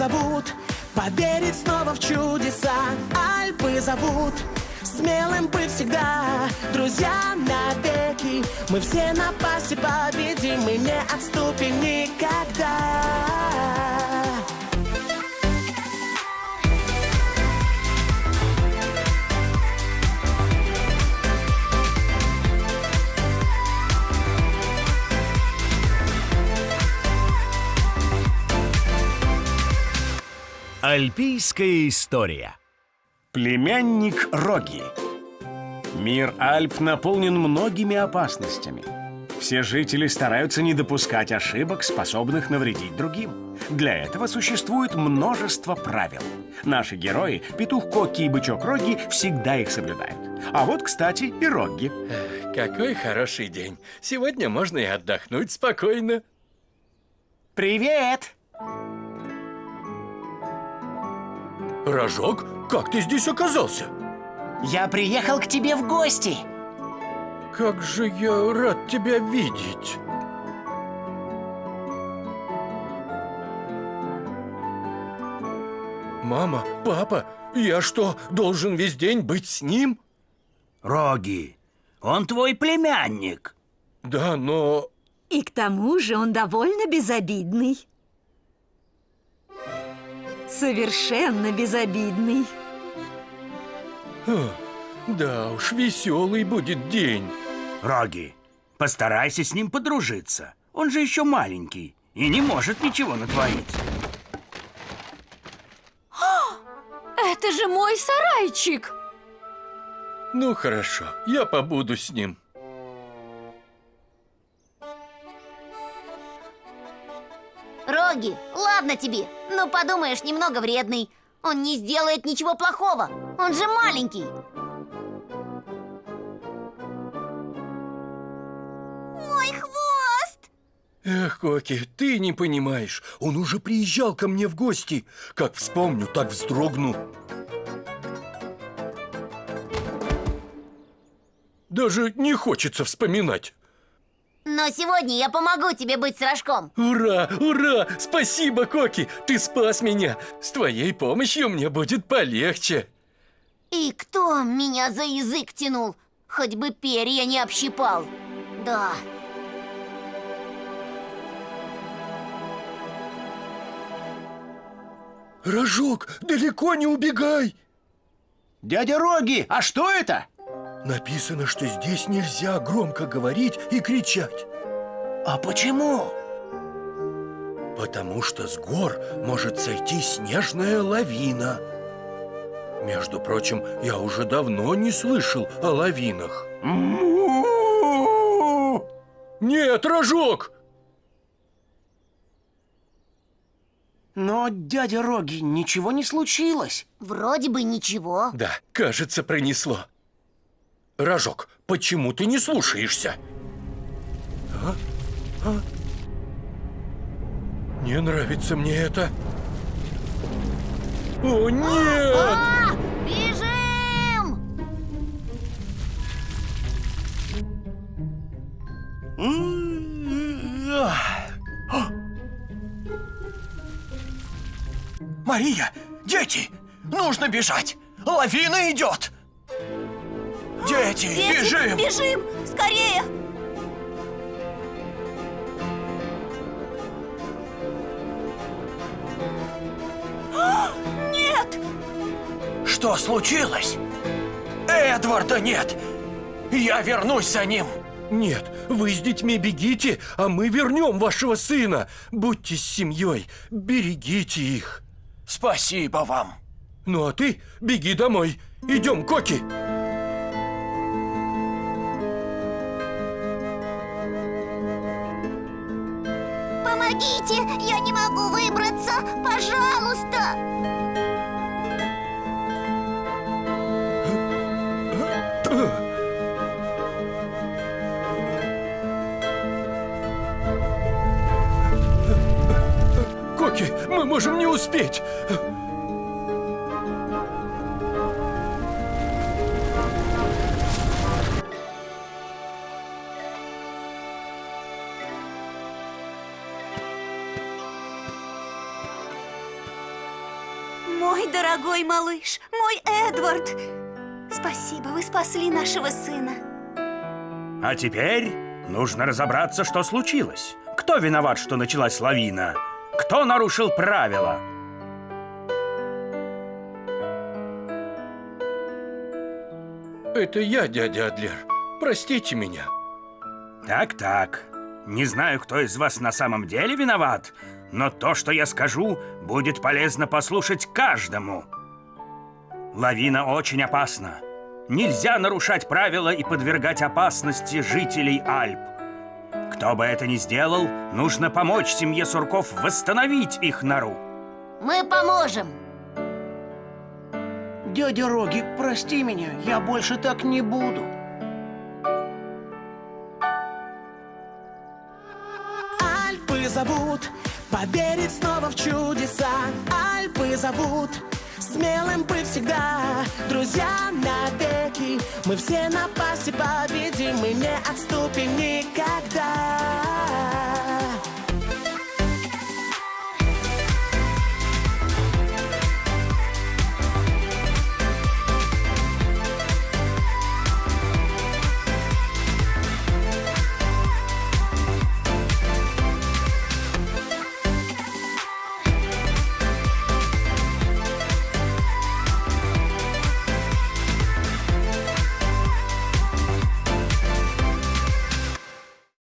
зовут Поверить снова в чудеса. Альпы зовут Смелым быть всегда. Друзья навеки Мы все напасти победим Мы не отступим никогда Альпийская история Племянник Роги Мир Альп наполнен многими опасностями. Все жители стараются не допускать ошибок, способных навредить другим. Для этого существует множество правил. Наши герои, петух Коки и бычок Роги, всегда их соблюдают. А вот, кстати, и Роги. Какой хороший день. Сегодня можно и отдохнуть спокойно. Привет! Рожок, как ты здесь оказался? Я приехал к тебе в гости Как же я рад тебя видеть. Мама, папа, я что, должен весь день быть с ним? Роги, он твой племянник. Да, но... И к тому же он довольно безобидный. Совершенно безобидный. а, Да уж, веселый будет день. Роги, постарайся с ним подружиться. Он же еще маленький и не может ничего натворить. Это же мой сарайчик! Ну хорошо, я побуду с ним. Роги, ладно тебе. Ну, подумаешь, немного вредный. Он не сделает ничего плохого. Он же маленький. Мой хвост! Эх, Коки, ты не понимаешь. Он уже приезжал ко мне в гости. Как вспомню, так вздрогну. Даже не хочется вспоминать. Но сегодня я помогу тебе быть с рожком. Ура, ура! Спасибо, Коки! Ты спас меня! С твоей помощью мне будет полегче. И кто меня за язык тянул? Хоть бы перья не общипал. Да. Рожок, далеко не убегай! Дядя Роги, а что это? Написано, что здесь нельзя громко говорить и кричать. А почему? Потому что с гор может сойти снежная лавина. Между прочим, я уже давно не слышал о лавинах. Нет, Рожок! Но, дядя Роги, ничего не случилось Вроде бы ничего. Да, кажется, пронесло. Рожок, почему ты не слушаешься? А? А? Не нравится мне это. О, нет! А, бежим! Мария, дети, нужно бежать Лавина идет Дети, Дети, бежим Бежим! Скорее! Что случилось? Эдварда нет Я вернусь за ним Нет, вы с детьми бегите, а мы вернем вашего сына. Будьте с семьей, берегите их. Спасибо вам Ну а ты беги домой. Идем, Коки. Помогите! Я не могу выбраться! Пожалуйста! Успеть. Мой дорогой малыш, мой Эдвард. Спасибо, вы спасли нашего сына. А теперь нужно разобраться, что случилось. Кто виноват, что началась лавина? Кто нарушил правила? Это я, дядя Адлер. Простите меня. Так-так. Не знаю, кто из вас на самом деле виноват, но то, что я скажу, будет полезно послушать каждому. Лавина очень опасна. Нельзя нарушать правила и подвергать опасности жителей Альп. Кто бы это ни сделал, нужно помочь семье Сурков восстановить их нору. Мы поможем. Дядя Роги, прости меня, я больше так не буду. Альпы зовут Поверить снова в чудеса. Альпы зовут Смелым быть всегда. Друзья навеки Мы все напасти победим Мы не отступим никогда